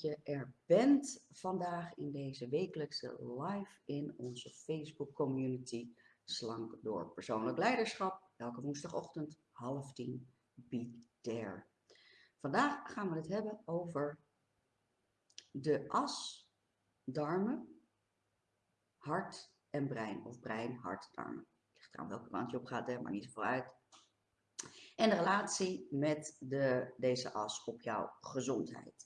je er bent vandaag in deze wekelijkse live in onze Facebook community Slank door persoonlijk leiderschap. Elke woensdagochtend half tien, be there. Vandaag gaan we het hebben over de as, darmen, hart en brein. Of brein, hart, darmen. Ligt aan welke kant je op gaat, hè, maar niet zoveel uit. En de relatie met de, deze as op jouw gezondheid.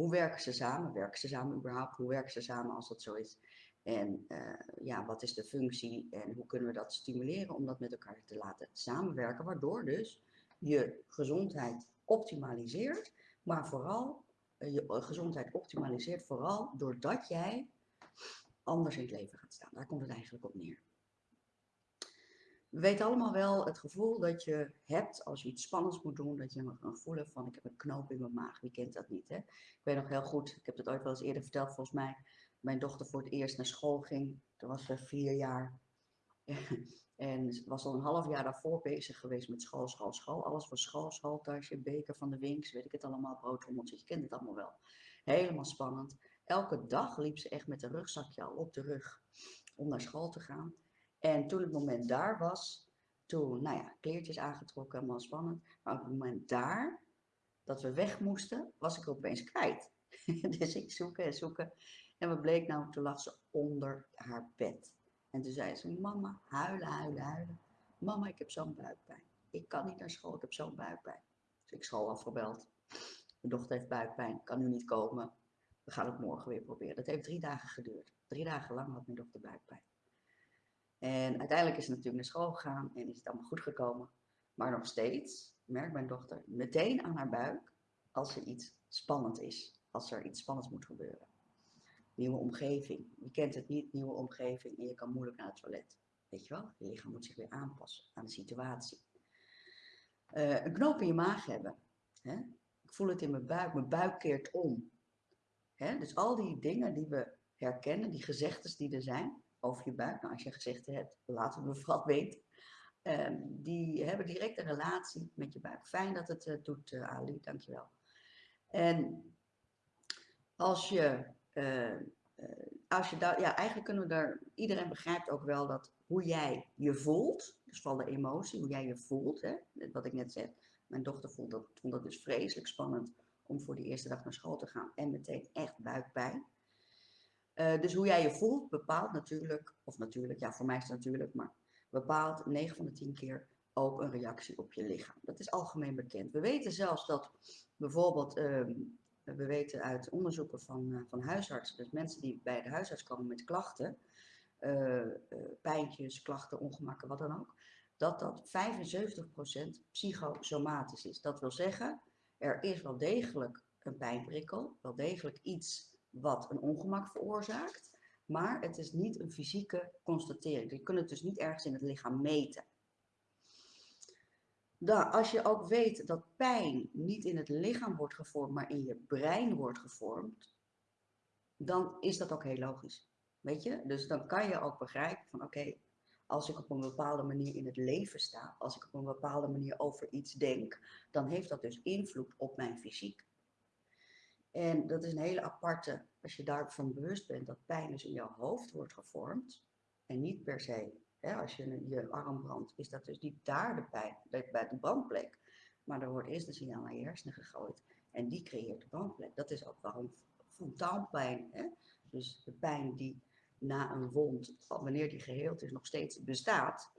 Hoe werken ze samen? Werken ze samen überhaupt? Hoe werken ze samen als dat zo is? En uh, ja, wat is de functie en hoe kunnen we dat stimuleren om dat met elkaar te laten samenwerken, waardoor dus je gezondheid optimaliseert, maar vooral uh, je gezondheid optimaliseert vooral doordat jij anders in het leven gaat staan. Daar komt het eigenlijk op neer. We weten allemaal wel het gevoel dat je hebt als je iets spannends moet doen, dat je een gevoel hebt van ik heb een knoop in mijn maag. Wie kent dat niet? Hè? Ik weet nog heel goed, ik heb het ooit wel eens eerder verteld volgens mij, mijn dochter voor het eerst naar school ging. Toen was ze vier jaar. en was al een half jaar daarvoor bezig geweest met school, school, school. Alles voor school, schooltasje, beker van de winks, weet ik het allemaal, broodrommeltjes. Je kent het allemaal wel. Helemaal spannend. Elke dag liep ze echt met een rugzakje al op de rug om naar school te gaan. En toen het moment daar was, toen, nou ja, kleertjes aangetrokken, helemaal spannend. Maar op het moment daar, dat we weg moesten, was ik opeens kwijt. dus ik zoeken en zoeken. En wat bleek nou, toen lag ze onder haar bed. En toen zei ze, mama, huilen, huilen, huilen. Mama, ik heb zo'n buikpijn. Ik kan niet naar school, ik heb zo'n buikpijn. Dus ik school afgebeld. Mijn dochter heeft buikpijn, kan nu niet komen. We gaan het morgen weer proberen. Dat heeft drie dagen geduurd. Drie dagen lang had mijn dochter buikpijn. En uiteindelijk is ze natuurlijk naar school gegaan en is het allemaal goed gekomen. Maar nog steeds merkt mijn dochter meteen aan haar buik als er iets spannend is. Als er iets spannends moet gebeuren. Nieuwe omgeving. Je kent het niet, nieuwe omgeving en je kan moeilijk naar het toilet. Weet je wel? Je lichaam moet zich weer aanpassen aan de situatie. Uh, een knoop in je maag hebben. Hè? Ik voel het in mijn buik, mijn buik keert om. Hè? Dus al die dingen die we herkennen, die gezegdes die er zijn, over je buik. Nou, als je gezegd hebt, laten we vooral weten. Um, die hebben direct een relatie met je buik. Fijn dat het uh, doet, uh, Ali, dankjewel. En als je, uh, als je ja, eigenlijk kunnen we daar, iedereen begrijpt ook wel dat hoe jij je voelt, dus van de emotie, hoe jij je voelt, hè, wat ik net zei. Mijn dochter vond dat, vond dat dus vreselijk spannend om voor die eerste dag naar school te gaan en meteen echt buikpijn. Uh, dus hoe jij je voelt bepaalt natuurlijk, of natuurlijk, ja voor mij is het natuurlijk, maar bepaalt 9 van de 10 keer ook een reactie op je lichaam. Dat is algemeen bekend. We weten zelfs dat bijvoorbeeld, uh, we weten uit onderzoeken van, uh, van huisartsen, dus mensen die bij de huisarts komen met klachten, uh, pijntjes, klachten, ongemakken, wat dan ook, dat dat 75% psychosomatisch is. Dat wil zeggen, er is wel degelijk een pijnprikkel, wel degelijk iets wat een ongemak veroorzaakt, maar het is niet een fysieke constatering. Je kunt het dus niet ergens in het lichaam meten. Dan, als je ook weet dat pijn niet in het lichaam wordt gevormd, maar in je brein wordt gevormd, dan is dat ook heel logisch. Weet je? Dus dan kan je ook begrijpen van oké, als ik op een bepaalde manier in het leven sta, als ik op een bepaalde manier over iets denk, dan heeft dat dus invloed op mijn fysiek. En dat is een hele aparte, als je daarvan bewust bent, dat pijn dus in jouw hoofd wordt gevormd. En niet per se, hè, als je je arm brandt, is dat dus niet daar de pijn, bij de brandplek. Maar er wordt eerst een signaal naar je hersenen gegooid. En die creëert de brandplek. Dat is ook waarom frontaalpijn, hè? dus de pijn die na een wond, wanneer die geheeld is, nog steeds bestaat,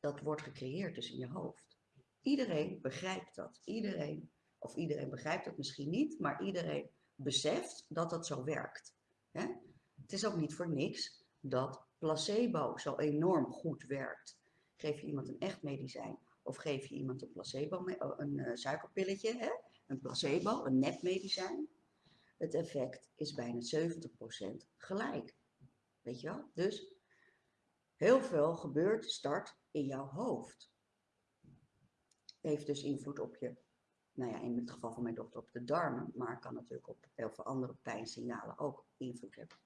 dat wordt gecreëerd dus in je hoofd. Iedereen begrijpt dat. Iedereen of iedereen begrijpt het misschien niet, maar iedereen beseft dat dat zo werkt. Hè? Het is ook niet voor niks dat placebo zo enorm goed werkt. Geef je iemand een echt medicijn of geef je iemand een placebo, een uh, suikerpilletje, hè? een placebo, een nepmedicijn. Het effect is bijna 70% gelijk. Weet je wel? Dus heel veel gebeurt, start in jouw hoofd. Heeft dus invloed op je nou ja, in het geval van mijn dochter op de darmen, maar kan natuurlijk op heel veel andere pijnsignalen ook invloed hebben.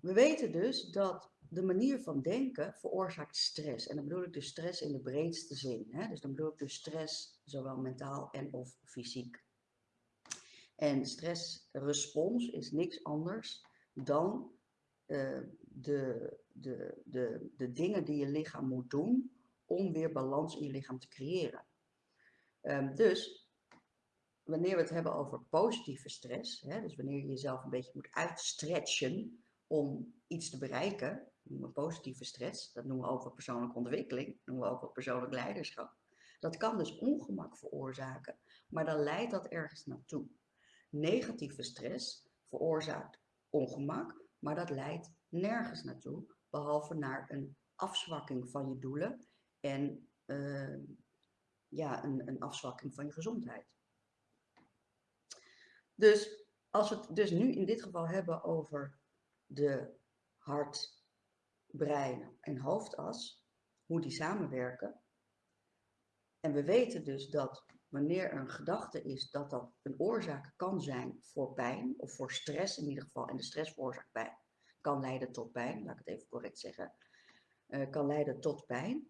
We weten dus dat de manier van denken veroorzaakt stress. En dan bedoel ik dus stress in de breedste zin. Hè? Dus dan bedoel ik dus stress zowel mentaal en of fysiek. En stressrespons is niks anders dan uh, de, de, de, de dingen die je lichaam moet doen om weer balans in je lichaam te creëren. Um, dus wanneer we het hebben over positieve stress, hè, dus wanneer je jezelf een beetje moet uitstretchen om iets te bereiken, noemen we positieve stress, dat noemen we ook wel persoonlijke ontwikkeling, noemen we ook wel persoonlijk leiderschap. Dat kan dus ongemak veroorzaken, maar dan leidt dat ergens naartoe. Negatieve stress veroorzaakt ongemak, maar dat leidt nergens naartoe, behalve naar een afzwakking van je doelen en uh, ja, een, een afzwakking van je gezondheid. Dus als we het dus nu in dit geval hebben over de hart, brein en hoofdas, hoe die samenwerken. En we weten dus dat wanneer er een gedachte is dat dat een oorzaak kan zijn voor pijn of voor stress in ieder geval, en de stress veroorzaakt pijn, kan leiden tot pijn, laat ik het even correct zeggen, uh, kan leiden tot pijn,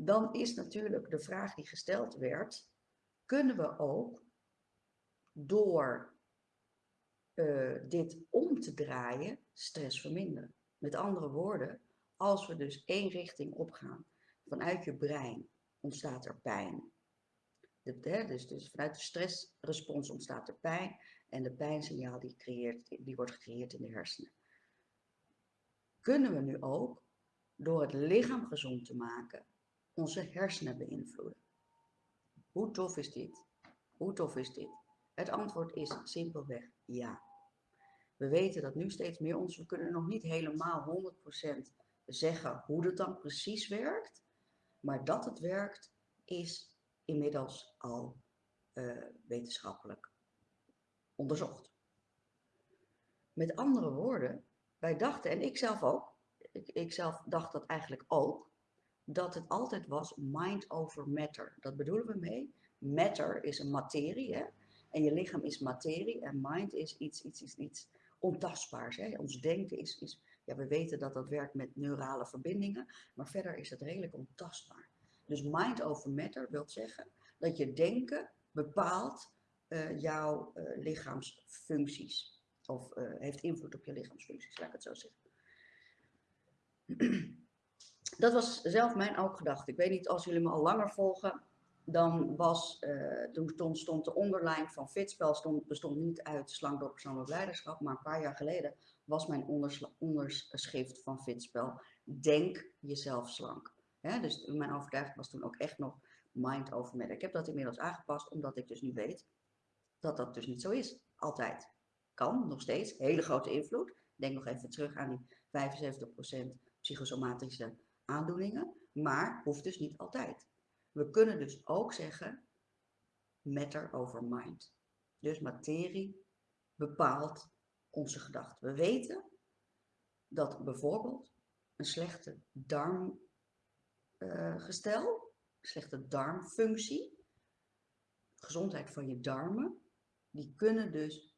dan is natuurlijk de vraag die gesteld werd, kunnen we ook door uh, dit om te draaien stress verminderen? Met andere woorden, als we dus één richting opgaan, vanuit je brein ontstaat er pijn. De, dus, dus vanuit de stressrespons ontstaat er pijn en de pijnsignaal die, creëert, die wordt gecreëerd in de hersenen. Kunnen we nu ook, door het lichaam gezond te maken, onze hersenen beïnvloeden? Hoe tof is dit? Hoe tof is dit? Het antwoord is simpelweg ja. We weten dat nu steeds meer ons, we kunnen nog niet helemaal 100% zeggen hoe het dan precies werkt, maar dat het werkt is inmiddels al uh, wetenschappelijk onderzocht. Met andere woorden, wij dachten, en ik zelf ook, ik, ik zelf dacht dat eigenlijk ook, dat het altijd was mind over matter. Dat bedoelen we mee. Matter is een materie, hè? en je lichaam is materie en mind is iets, iets, iets, iets ontastbaars. Hè? Ons denken is, is, ja, we weten dat dat werkt met neurale verbindingen, maar verder is het redelijk ontastbaar. Dus mind over matter wil zeggen dat je denken bepaalt uh, jouw uh, lichaamsfuncties. Of uh, heeft invloed op je lichaamsfuncties, laat ik het zo zeggen. Dat was zelf mijn ook gedachte. Ik weet niet, als jullie me al langer volgen, dan was, toen stond de onderlijn van Fitspel stond, bestond niet uit slank door persoonlijk leiderschap, maar een paar jaar geleden was mijn onderschrift van Fitspel, denk jezelf slank. dus mijn overtuiging was toen ook echt nog mind over matter. Ik heb dat inmiddels aangepast, omdat ik dus nu weet dat dat dus niet zo is. Altijd. Kan, nog steeds. Hele grote invloed. Denk nog even terug aan die 75% psychosomatische aandoeningen. Maar hoeft dus niet altijd. We kunnen dus ook zeggen matter over mind. Dus materie bepaalt onze gedachten. We weten dat bijvoorbeeld een slechte darmgestel, uh, slechte darmfunctie, gezondheid van je darmen, die kunnen dus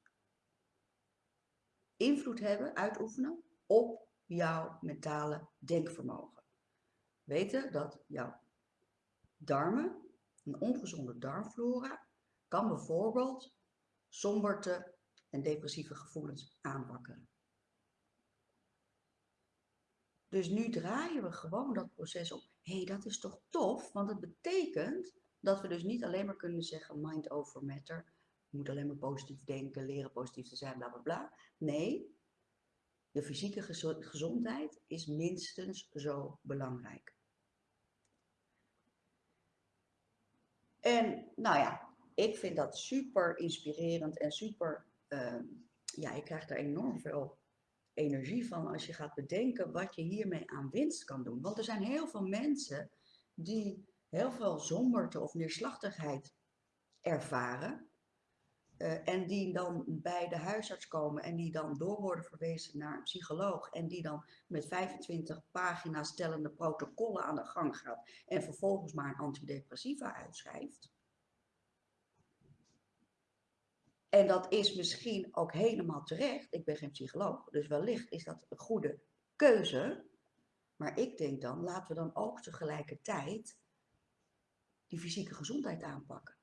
invloed hebben, uitoefenen op jouw mentale denkvermogen. Weten dat jouw darmen, een ongezonde darmflora, kan bijvoorbeeld somberte en depressieve gevoelens aanwakkeren. Dus nu draaien we gewoon dat proces op. Hé, hey, dat is toch tof, want het betekent dat we dus niet alleen maar kunnen zeggen mind over matter. Je moet alleen maar positief denken, leren positief te zijn, bla bla bla. Nee, de fysieke gezondheid is minstens zo belangrijk. En nou ja, ik vind dat super inspirerend en super, uh, ja, je krijgt er enorm veel energie van als je gaat bedenken wat je hiermee aan winst kan doen. Want er zijn heel veel mensen die heel veel zomberte of neerslachtigheid ervaren. Uh, en die dan bij de huisarts komen en die dan door worden verwezen naar een psycholoog. En die dan met 25 pagina's tellende protocollen aan de gang gaat. En vervolgens maar een antidepressiva uitschrijft. En dat is misschien ook helemaal terecht. Ik ben geen psycholoog, dus wellicht is dat een goede keuze. Maar ik denk dan, laten we dan ook tegelijkertijd die fysieke gezondheid aanpakken.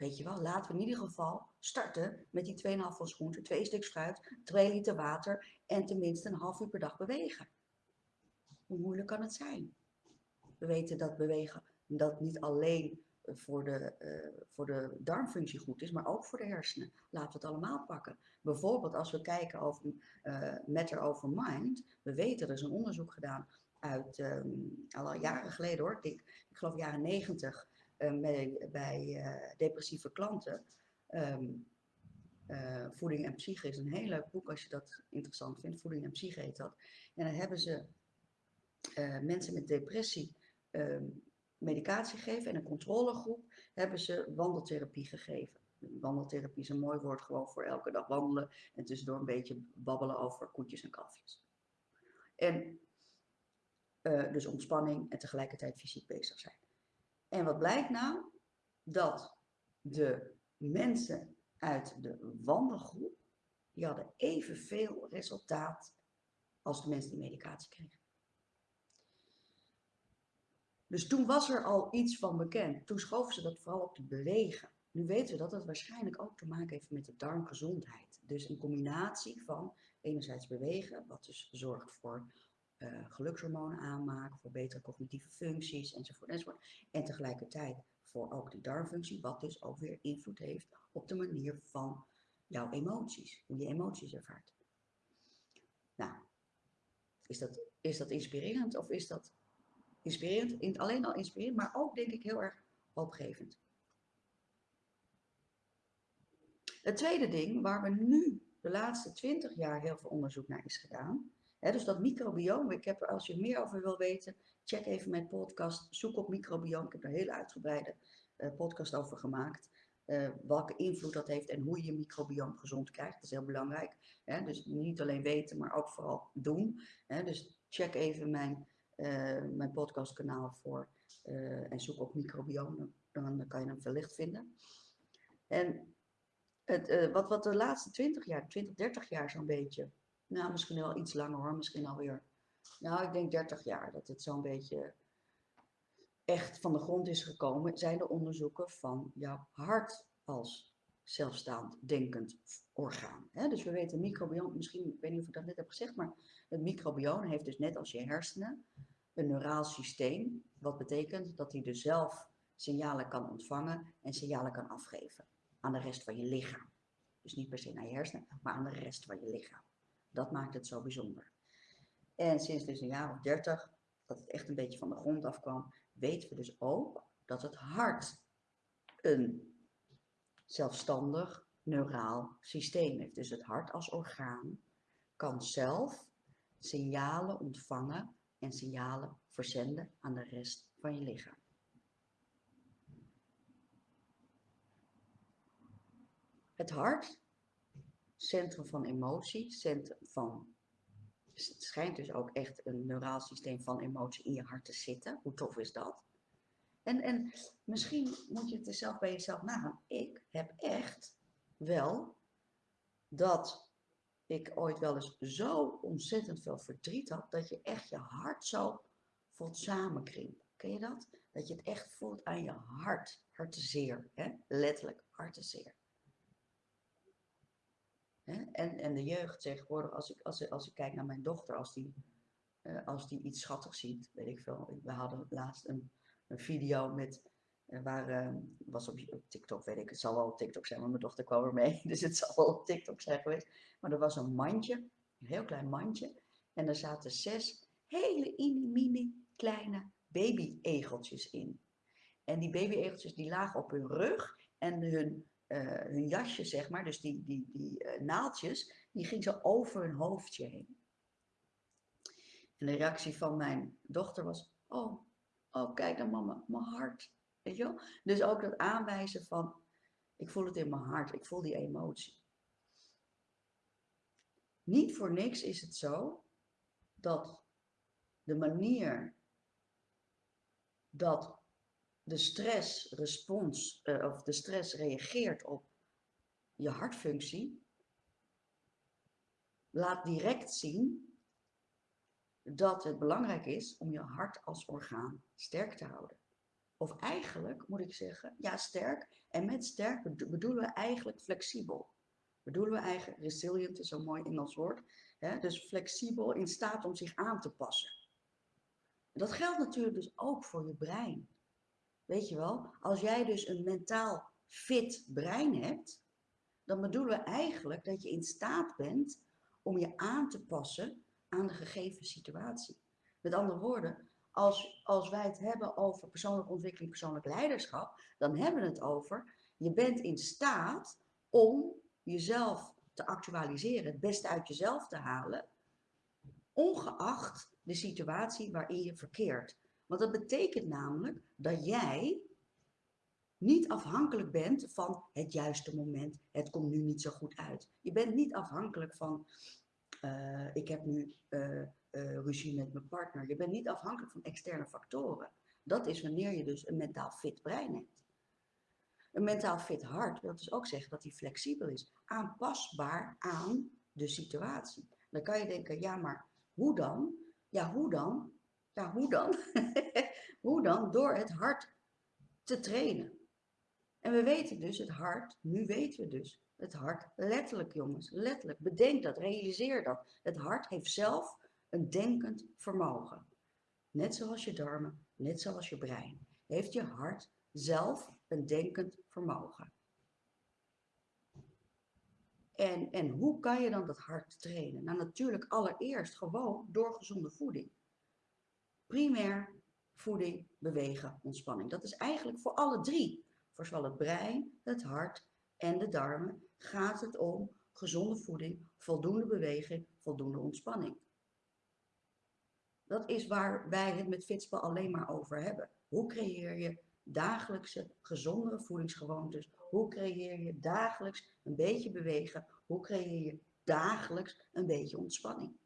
Weet je wel, laten we in ieder geval starten met die 2,5 van groente, 2 stuks fruit, 2 liter water en tenminste een half uur per dag bewegen. Hoe moeilijk kan het zijn? We weten dat bewegen dat niet alleen eh, voor de, eh, voor de darmfunctie goed is, maar ook voor de hersenen. Laten we het allemaal pakken. Bijvoorbeeld als we kijken over eh, Matter Over Mind. We weten, er is een onderzoek gedaan uit ehm, al jaren geleden hoor, ik, ik geloof jaren 90 eh, bij, bij depressieve klanten. Ehm, eh, voeding en Psyche is een heel leuk boek als je dat interessant vindt. Voeding en Psyche heet dat. En dan hebben ze mensen met depressie ehm, medicatie gegeven. En een controlegroep hebben ze wandeltherapie gegeven. Wandeltherapie is een mooi woord gewoon voor elke dag wandelen. En tussendoor een beetje babbelen over koetjes en kalfjes. En dus ontspanning en tegelijkertijd fysiek bezig zijn. En wat blijkt nou? Dat de mensen uit de wandelgroep, die hadden evenveel resultaat als de mensen die medicatie kregen. Dus toen was er al iets van bekend. Toen schoven ze dat vooral op te bewegen. Nu weten we dat dat waarschijnlijk ook te maken heeft met de darmgezondheid. Dus een combinatie van enerzijds bewegen, wat dus zorgt voor uh, gelukshormonen aanmaken, voor betere cognitieve functies enzovoort, enzovoort. En tegelijkertijd voor ook die darmfunctie, wat dus ook weer invloed heeft op de manier van jouw emoties, hoe je emoties ervaart. Nou, is dat, is dat inspirerend of is dat inspirerend, alleen al inspirerend, maar ook denk ik heel erg hoopgevend. Het tweede ding waar we nu de laatste twintig jaar heel veel onderzoek naar is gedaan. Dus dat microbioom, ik heb als je er meer over wil weten, check even mijn podcast, zoek op microbioom. Ik heb er een hele uitgebreide uh, podcast over gemaakt. Uh, welke invloed dat heeft en hoe je je microbioom gezond krijgt. Dat is heel belangrijk. Dus niet alleen weten, maar ook vooral doen. Dus check even mijn uh, mijn podcastkanaal voor en zoek op microbioom, dan, kan je hem wellicht vinden. En het, wat, wat de laatste 20 jaar, 20, 30 jaar zo'n beetje, nou misschien wel iets langer hoor, misschien alweer, nou ik denk 30 jaar dat het zo'n beetje echt van de grond is gekomen, zijn de onderzoeken van jouw hart als zelfstaand denkend orgaan. Dus we weten microbioom, misschien, ik weet niet of ik dat net heb gezegd, maar het microbioom heeft dus net als je hersenen een neuraal systeem, wat betekent dat hij dus zelf signalen kan ontvangen en signalen kan afgeven aan de rest van je lichaam. Dus niet per se naar je hersenen, maar aan de rest van je lichaam. Dat maakt het zo bijzonder. En sinds dus een jaar of dertig, dat het echt een beetje van de grond afkwam, weten we dus ook dat het hart een zelfstandig neuraal systeem heeft. Dus het hart als orgaan kan zelf signalen ontvangen en signalen verzenden aan de rest van je lichaam. Het hart, centrum van emotie, centrum van. Het schijnt dus ook echt een neuraal systeem van emotie in je hart te zitten. Hoe tof is dat? En, en misschien moet je het er zelf bij jezelf nagaan. Ik heb echt wel dat ik ooit wel eens zo ontzettend veel verdriet had, dat je echt je hart zo voelt samenkrimpen. Ken je dat? Dat je het echt voelt aan je hart. Hartezeer, hè? letterlijk hartezeer. En, en de jeugd tegenwoordig, als ik, als, als ik kijk naar mijn dochter, als die, uh, als die iets schattigs ziet, weet ik veel. We hadden laatst een, een video met waar, uh, was op, op, TikTok, weet ik, het zal wel op TikTok zijn, want mijn dochter kwam er mee, dus het zal wel op TikTok zijn geweest. Maar er was een mandje, een heel klein mandje, en er zaten zes hele mini kleine baby-egeltjes in. En die baby-egeltjes die lagen op hun rug en hun, uh, hun jasje, zeg maar, dus die, die, die uh, naaldjes, die ging zo over hun hoofdje heen. En de reactie van mijn dochter was, oh, oh kijk dan mama, mijn hart. Weet je wel? Dus ook dat aanwijzen van, ik voel het in mijn hart, ik voel die emotie. Niet voor niks is het zo dat de manier dat de stressrespons, uh, of de stress reageert op je hartfunctie laat direct zien dat het belangrijk is om je hart als orgaan sterk te houden. Of eigenlijk moet ik zeggen, ja sterk. En met sterk bedoelen we eigenlijk flexibel. Bedoelen we eigenlijk, resilient is zo'n mooi Engels woord. Hè? Dus flexibel in staat om zich aan te passen. Dat geldt natuurlijk dus ook voor je brein. Weet je wel, als jij dus een mentaal fit brein hebt, dan bedoelen we eigenlijk dat je in staat bent om je aan te passen aan de gegeven situatie. Met andere woorden, als, als wij het hebben over persoonlijke ontwikkeling, persoonlijk leiderschap, dan hebben we het over, je bent in staat om jezelf te actualiseren, het beste uit jezelf te halen, ongeacht de situatie waarin je verkeert. Want dat betekent namelijk dat jij niet afhankelijk bent van het juiste moment, het komt nu niet zo goed uit. Je bent niet afhankelijk van, uh, ik heb nu uh, uh, ruzie met mijn partner. Je bent niet afhankelijk van externe factoren. Dat is wanneer je dus een mentaal fit brein hebt. Een mentaal fit hart wil dus ook zeggen dat hij flexibel is, aanpasbaar aan de situatie. Dan kan je denken, ja maar hoe dan? Ja, hoe dan? Ja, hoe dan? hoe dan? Door het hart te trainen. En we weten dus het hart, nu weten we dus het hart letterlijk jongens, letterlijk. Bedenk dat, realiseer dat. Het hart heeft zelf een denkend vermogen. Net zoals je darmen, net zoals je brein, heeft je hart zelf een denkend vermogen. En, en hoe kan je dan dat hart trainen? Nou natuurlijk allereerst gewoon door gezonde voeding. Primair voeding, bewegen, ontspanning. Dat is eigenlijk voor alle drie. Voor zowel het brein, het hart en de darmen gaat het om gezonde voeding, voldoende beweging, voldoende ontspanning. Dat is waar wij het met Fitspel alleen maar over hebben. Hoe creëer je dagelijkse gezondere voedingsgewoontes? Hoe creëer je dagelijks een beetje bewegen? Hoe creëer je dagelijks een beetje ontspanning?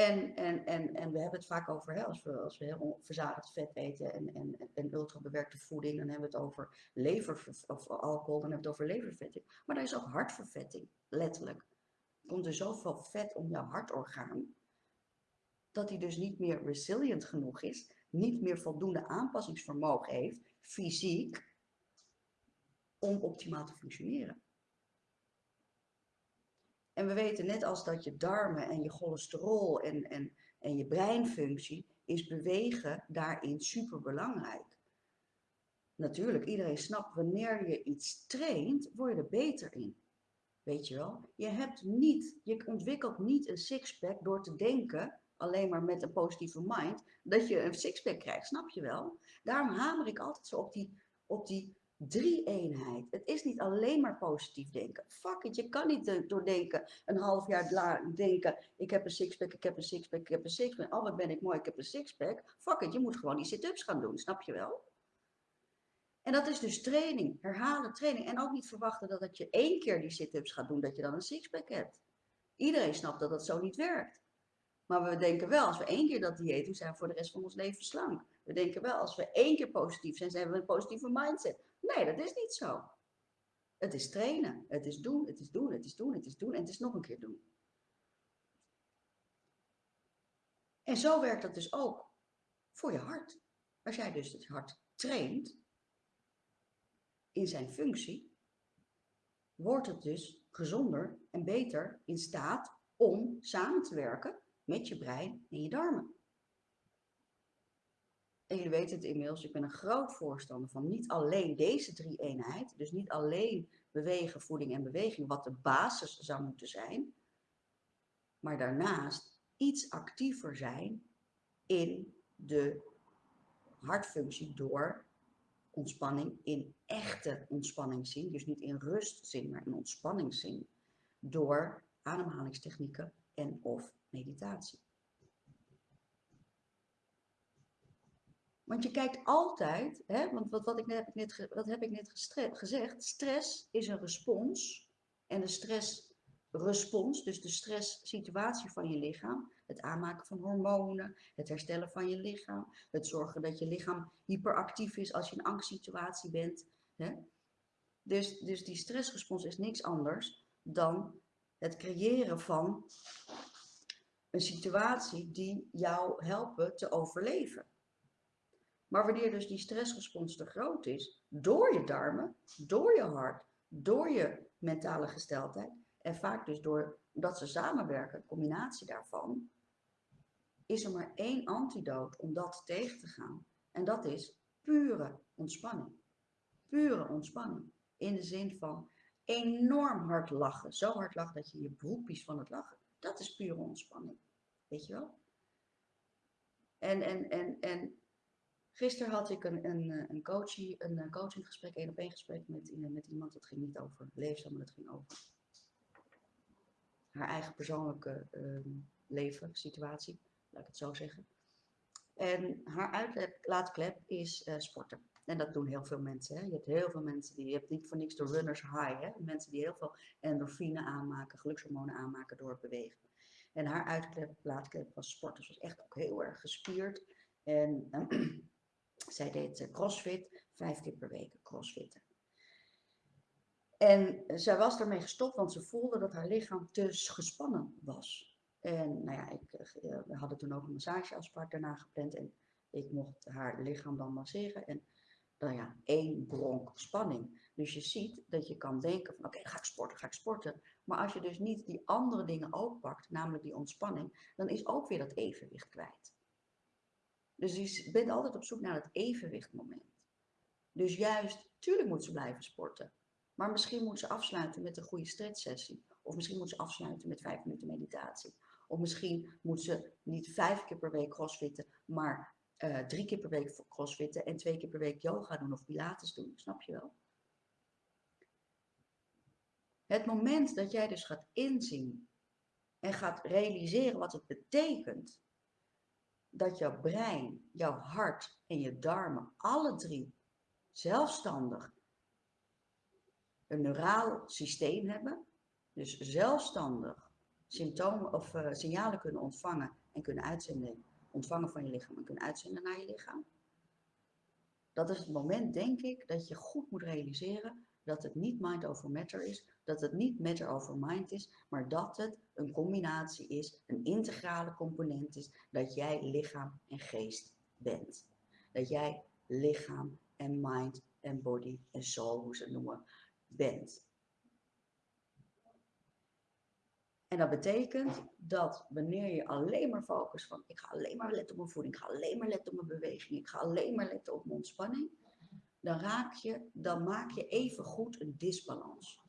En, en, en, en we hebben het vaak over, hè, als, we, als we heel verzadigd vet eten en, en, en ultrabewerkte voeding, dan hebben we het over lever of alcohol, dan hebben we het over levervetting. Maar er is ook hartvervetting, letterlijk. Er komt er zoveel vet om jouw hartorgaan, dat hij dus niet meer resilient genoeg is, niet meer voldoende aanpassingsvermogen heeft, fysiek, om optimaal te functioneren. En we weten net als dat je darmen en je cholesterol en, en, en je breinfunctie, is bewegen daarin super belangrijk. Natuurlijk, iedereen snapt, wanneer je iets traint, word je er beter in. Weet je wel? Je hebt niet, je ontwikkelt niet een sixpack door te denken, alleen maar met een positieve mind, dat je een sixpack krijgt, snap je wel? Daarom hamer ik altijd zo op die, op die drie-eenheid. Het is niet alleen maar positief denken. Fuck it, je kan niet doordenken, een half jaar denken, ik heb een sixpack, ik heb een sixpack, ik heb een sixpack. Oh, wat ben ik mooi, ik heb een sixpack. Fuck it, je moet gewoon die sit-ups gaan doen, snap je wel? En dat is dus training, herhalen training. En ook niet verwachten dat, dat je één keer die sit-ups gaat doen, dat je dan een sixpack hebt. Iedereen snapt dat dat zo niet werkt. Maar we denken wel, als we één keer dat dieet doen, zijn we voor de rest van ons leven slank. We denken wel, als we één keer positief zijn, zijn we een positieve mindset. Nee, dat is niet zo. Het is trainen. Het is doen, het is doen, het is doen, het is doen en het is nog een keer doen. En zo werkt dat dus ook voor je hart. Als jij dus het hart traint in zijn functie, wordt het dus gezonder en beter in staat om samen te werken met je brein en je darmen. En jullie weten het inmiddels, ik ben een groot voorstander van niet alleen deze drie eenheid, dus niet alleen bewegen, voeding en beweging, wat de basis zou moeten zijn, maar daarnaast iets actiever zijn in de hartfunctie door ontspanning in echte ontspanningszin, dus niet in rustzin, maar in ontspanningszin, door ademhalingstechnieken en of meditatie. Want je kijkt altijd, hè, want wat, wat, ik net, heb ik net, wat heb ik net gezegd? Stress is een respons en de stress stressrespons, dus de stresssituatie van je lichaam, het aanmaken van hormonen, het herstellen van je lichaam, het zorgen dat je lichaam hyperactief is als je in een angstsituatie bent. Hè? Dus, dus die stressrespons is niks anders dan het creëren van een situatie die jou helpen te overleven. Maar wanneer dus die stressrespons te groot is, door je darmen, door je hart, door je mentale gesteldheid, en vaak dus doordat ze samenwerken, een combinatie daarvan, is er maar één antidoot om dat tegen te gaan. En dat is pure ontspanning. Pure ontspanning. In de zin van enorm hard lachen. Zo hard lachen dat je je broekjes van het lachen. Dat is pure ontspanning. Weet je wel? En, en, en, en gisteren had ik een, een, een, coachie, een coachinggesprek, een op één gesprek met, met iemand. Dat ging niet over leefzaam, maar dat ging over haar eigen persoonlijke uh, leven, situatie, laat ik het zo zeggen. En haar uitlaatklep is sporten. En dat doen heel veel mensen. Hè? Je hebt heel veel mensen die, je hebt niet voor niks de runners high. Hè? Mensen die heel veel endorfine aanmaken, gelukshormonen aanmaken door het bewegen. En haar uitlaatklep was sport. Dus was echt ook heel erg gespierd. En zij deed eh, crossfit, vijf keer per week crossfitten. En zij was ermee gestopt, want ze voelde dat haar lichaam te gespannen was. En nou ja, ik, eh, we hadden toen ook een massageafspraak daarna gepland. En ik mocht haar lichaam dan masseren. En nou ja, één bronk spanning. Dus je ziet dat je kan denken van oké, ga ik sporten, ga ik sporten. Maar als je dus niet die andere dingen ook pakt, namelijk die ontspanning, dan is ook weer dat evenwicht kwijt. Dus je bent altijd op zoek naar het evenwichtmoment. Dus juist, tuurlijk moet ze blijven sporten. Maar misschien moet ze afsluiten met een goede stretchsessie. Of misschien moet ze afsluiten met vijf minuten meditatie. Of misschien moet ze niet vijf keer per week crossfitten, maar uh, drie keer per week crossfitten en twee keer per week yoga doen of pilates doen. Snap je wel? Het moment dat jij dus gaat inzien en gaat realiseren wat het betekent dat jouw brein, jouw hart en je darmen alle drie zelfstandig een neuraal systeem hebben, dus zelfstandig symptomen of uh, signalen kunnen ontvangen en kunnen uitzenden, ontvangen van je lichaam en kunnen uitzenden naar je lichaam. Dat is het moment, denk ik, dat je goed moet realiseren dat het niet mind over matter is, dat het niet matter over mind is, maar dat het een combinatie is, een integrale component is, dat jij lichaam en geest bent. Dat jij lichaam en mind en body en soul, hoe ze het noemen, bent. En dat betekent dat wanneer je alleen maar focust van ik ga alleen maar letten op mijn voeding, ik ga alleen maar letten op mijn beweging, ik ga alleen maar letten op mijn ontspanning, dan raak je, dan maak je even goed een disbalans.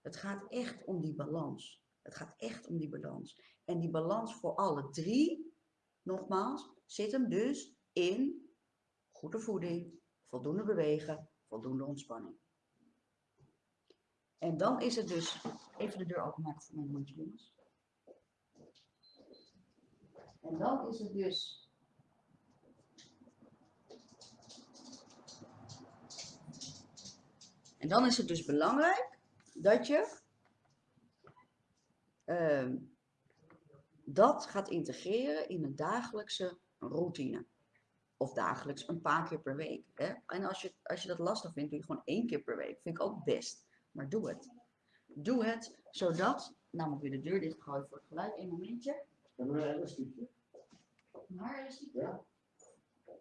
Het gaat echt om die balans. Het gaat echt om die balans. En die balans voor alle drie, nogmaals, zit hem dus in goede voeding, voldoende bewegen, voldoende ontspanning. En dan is het dus, even de deur openmaken voor mijn hondje jongens. En dan is het dus En dan is het dus belangrijk dat je uh, dat gaat integreren in een dagelijkse routine. Of dagelijks een paar keer per week. Hè? En als je, als je dat lastig vindt, doe je gewoon één keer per week. Vind ik ook best. Maar doe het. Doe het zodat, nou moet ik weer de deur dichtgooien voor het geluid. Een momentje. Een elastiekje? Een haarelastiek? Ja.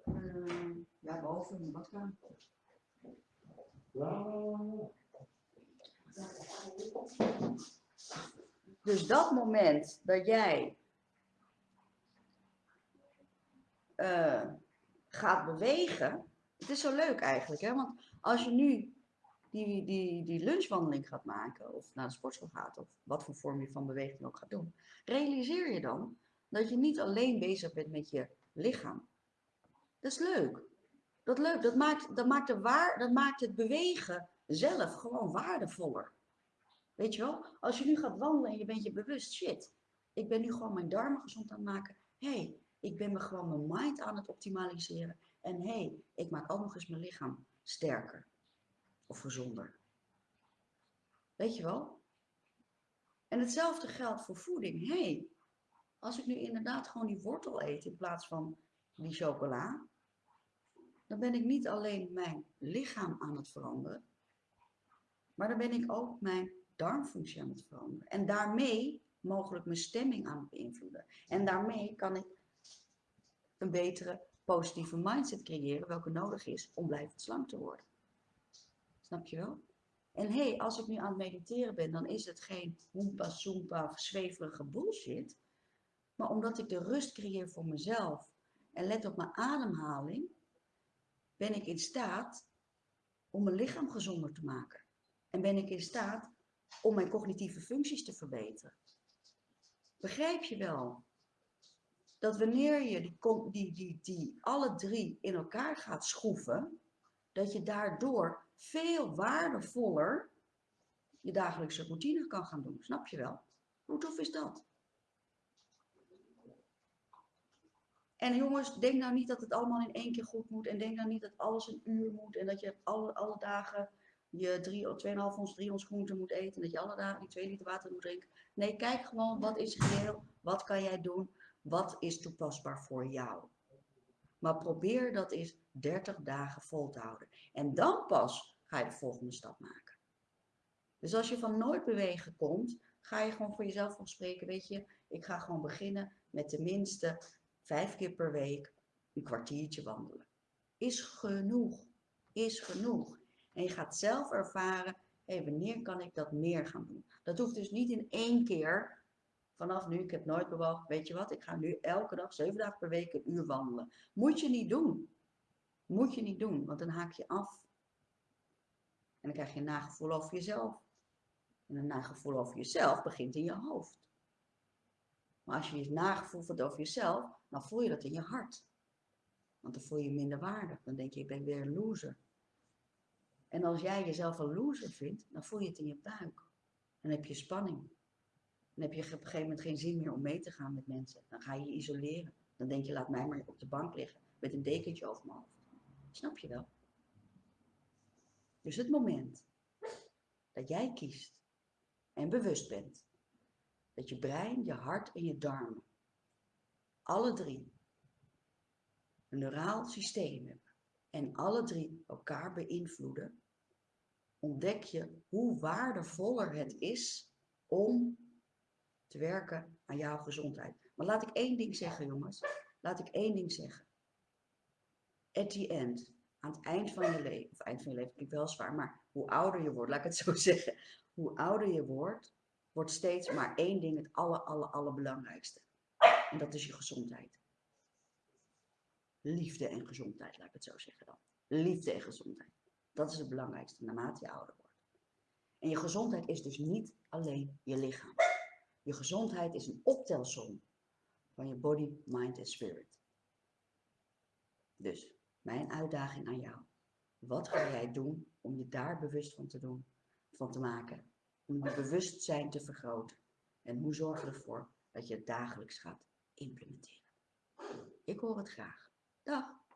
Uh, ja, boven in de badkamer. Dus dat moment dat jij uh, gaat bewegen, het is zo leuk eigenlijk, hè? want als je nu die, die, die lunchwandeling gaat maken, of naar de sportschool gaat, of wat voor vorm je van beweging ook gaat doen, realiseer je dan dat je niet alleen bezig bent met je lichaam. Dat is leuk. Dat, leuk. dat, maakt, dat, maakt, de waar, dat maakt het bewegen zelf gewoon waardevoller. Weet je wel? Als je nu gaat wandelen en je bent je bewust, shit, ik ben nu gewoon mijn darmen gezond aan het maken. Hé, hey, ik ben me gewoon mijn mind aan het optimaliseren. En hé, hey, ik maak ook nog eens mijn lichaam sterker of gezonder. Weet je wel? En hetzelfde geldt voor voeding. Hé, hey, als ik nu inderdaad gewoon die wortel eet in plaats van die chocola, dan ben ik niet alleen mijn lichaam aan het veranderen, maar dan ben ik ook mijn darmfunctie aan het veranderen. En daarmee mogelijk mijn stemming aan het beïnvloeden. En daarmee kan ik een betere positieve mindset creëren, welke nodig is om blijvend slank te worden. Snap je wel? En hé, hey, als ik nu aan het mediteren ben, dan is het geen hoempa, soempa zweverige bullshit. Maar omdat ik de rust creëer voor mezelf en let op mijn ademhaling, ben ik in staat om mijn lichaam gezonder te maken. En ben ik in staat om mijn cognitieve functies te verbeteren. Begrijp je wel dat wanneer je die, die, die, die alle drie in elkaar gaat schroeven, dat je daardoor veel waardevoller je dagelijkse routine kan gaan doen. Snap je wel? Hoe tof is dat? En jongens, denk nou niet dat het allemaal in één keer goed moet. En denk nou niet dat alles een uur moet. En dat je alle, alle dagen je 2,5 ons, 3 ons groente moet eten. En dat je alle dagen die 2 liter water moet drinken. Nee, kijk gewoon wat is reëel. Wat kan jij doen? Wat is toepasbaar voor jou? Maar probeer dat eens 30 dagen vol te houden. En dan pas ga je de volgende stap maken. Dus als je van nooit bewegen komt, ga je gewoon voor jezelf van spreken. Weet je, ik ga gewoon beginnen met tenminste vijf keer per week een kwartiertje wandelen. Is genoeg. Is genoeg. En je gaat zelf ervaren, hé, wanneer kan ik dat meer gaan doen? Dat hoeft dus niet in één keer. Vanaf nu, ik heb nooit bewogen, weet je wat, ik ga nu elke dag, zeven dagen per week, een uur wandelen. Moet je niet doen. Moet je niet doen, want dan haak je af. En dan krijg je een nagevoel over jezelf. En een nagevoel over jezelf begint in je hoofd. Maar als je je nagevoel voelt over jezelf, dan voel je dat in je hart. Want dan voel je je minder waardig. Dan denk je, ik ben weer een loser. En als jij jezelf een loser vindt, dan voel je het in je buik. Dan heb je spanning. Dan heb je op een gegeven moment geen zin meer om mee te gaan met mensen. Dan ga je je isoleren. Dan denk je, laat mij maar op de bank liggen met een dekentje over mijn hoofd. Snap je wel? Dus het moment dat jij kiest en bewust bent dat je brein, je hart en je darmen, alle drie, een neuraal systeem hebben en alle drie elkaar beïnvloeden, ontdek je hoe waardevoller het is om te werken aan jouw gezondheid. Maar laat ik één ding zeggen, jongens. Laat ik één ding zeggen. At the end, aan het eind van je leven, of eind van je leven klinkt wel zwaar, maar hoe ouder je wordt, laat ik het zo zeggen. Hoe ouder je wordt, wordt steeds maar één ding het aller, aller, allerbelangrijkste. En dat is je gezondheid. Liefde en gezondheid, laat ik het zo zeggen dan. Liefde en gezondheid. Dat is het belangrijkste naarmate je ouder wordt. En je gezondheid is dus niet alleen je lichaam. Je gezondheid is een optelsom van je body, mind en spirit. Dus mijn uitdaging aan jou. Wat ga jij doen om je daar bewust van te doen, van te maken? Om je bewustzijn te vergroten. En hoe zorg je ervoor dat je het dagelijks gaat implementeren? Ik hoor het graag. Dag!